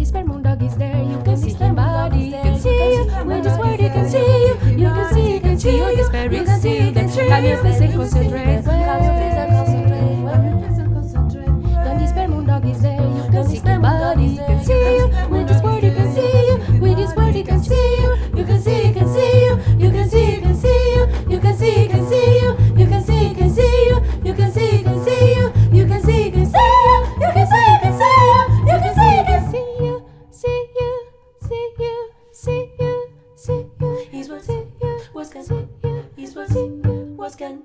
body, sperm moon dog is there. You can see sperm body, you can see you. With this word, you can see you. You can see, you can see, you can see, you can see. Come here, please concentrate. see you. He's what's it. you. What's can see you. He's what's it. you. What's can.